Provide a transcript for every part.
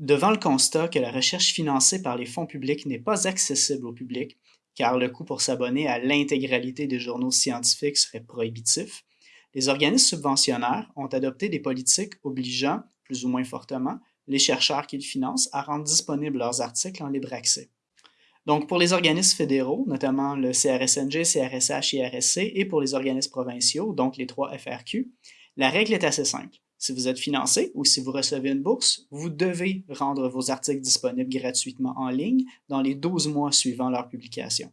Devant le constat que la recherche financée par les fonds publics n'est pas accessible au public, car le coût pour s'abonner à l'intégralité des journaux scientifiques serait prohibitif, les organismes subventionnaires ont adopté des politiques obligeant, plus ou moins fortement, les chercheurs qu'ils financent à rendre disponibles leurs articles en libre accès. Donc, pour les organismes fédéraux, notamment le CRSNG, CRSH et et pour les organismes provinciaux, donc les trois FRQ, la règle est assez simple. Si vous êtes financé ou si vous recevez une bourse, vous devez rendre vos articles disponibles gratuitement en ligne dans les 12 mois suivant leur publication.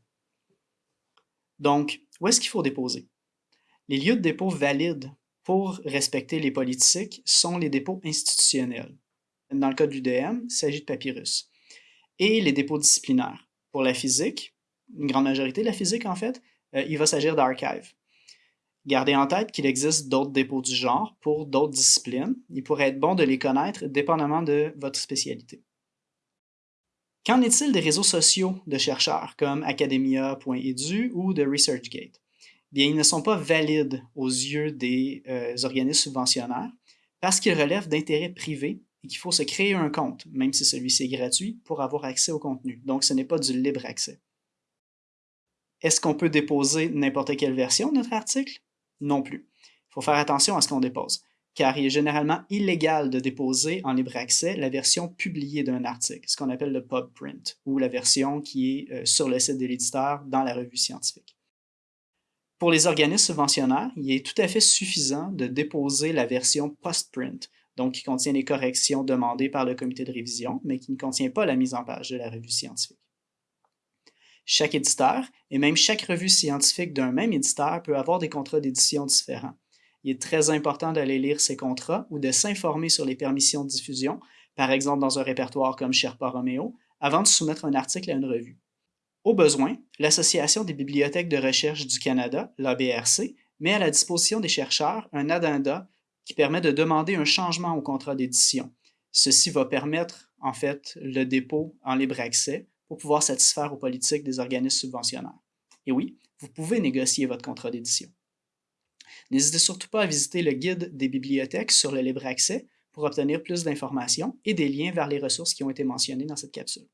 Donc, où est-ce qu'il faut déposer? Les lieux de dépôt valides pour respecter les politiques sont les dépôts institutionnels. Dans le cas de l'UDM, il s'agit de papyrus. Et les dépôts disciplinaires. Pour la physique, une grande majorité de la physique en fait, euh, il va s'agir d'archives. Gardez en tête qu'il existe d'autres dépôts du genre pour d'autres disciplines. Il pourrait être bon de les connaître dépendamment de votre spécialité. Qu'en est-il des réseaux sociaux de chercheurs comme academia.edu ou de ResearchGate? Bien, ils ne sont pas valides aux yeux des euh, organismes subventionnaires parce qu'ils relèvent d'intérêts privés et qu'il faut se créer un compte, même si celui-ci est gratuit, pour avoir accès au contenu. Donc, ce n'est pas du libre accès. Est-ce qu'on peut déposer n'importe quelle version de notre article? Non plus. Il faut faire attention à ce qu'on dépose, car il est généralement illégal de déposer en libre accès la version publiée d'un article, ce qu'on appelle le pub print, ou la version qui est euh, sur le site de l'éditeur dans la revue scientifique. Pour les organismes subventionnaires, il est tout à fait suffisant de déposer la version post-print, donc qui contient les corrections demandées par le comité de révision, mais qui ne contient pas la mise en page de la revue scientifique. Chaque éditeur, et même chaque revue scientifique d'un même éditeur, peut avoir des contrats d'édition différents. Il est très important d'aller lire ces contrats ou de s'informer sur les permissions de diffusion, par exemple dans un répertoire comme Sherpa Romeo, avant de soumettre un article à une revue. Au besoin, l'Association des bibliothèques de recherche du Canada, l'ABRC, met à la disposition des chercheurs un addenda qui permet de demander un changement au contrat d'édition. Ceci va permettre, en fait, le dépôt en libre accès pour pouvoir satisfaire aux politiques des organismes subventionnaires. Et oui, vous pouvez négocier votre contrat d'édition. N'hésitez surtout pas à visiter le guide des bibliothèques sur le libre accès pour obtenir plus d'informations et des liens vers les ressources qui ont été mentionnées dans cette capsule.